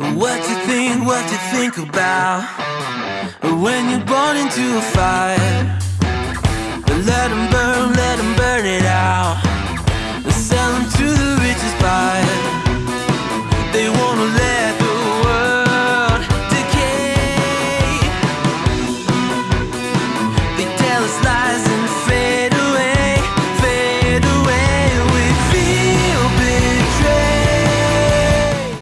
What you think, what you think about When you're born into a fire? Let them burn, let them burn it out. Sell them to the richest buyer. They wanna let the world decay. They tell us lies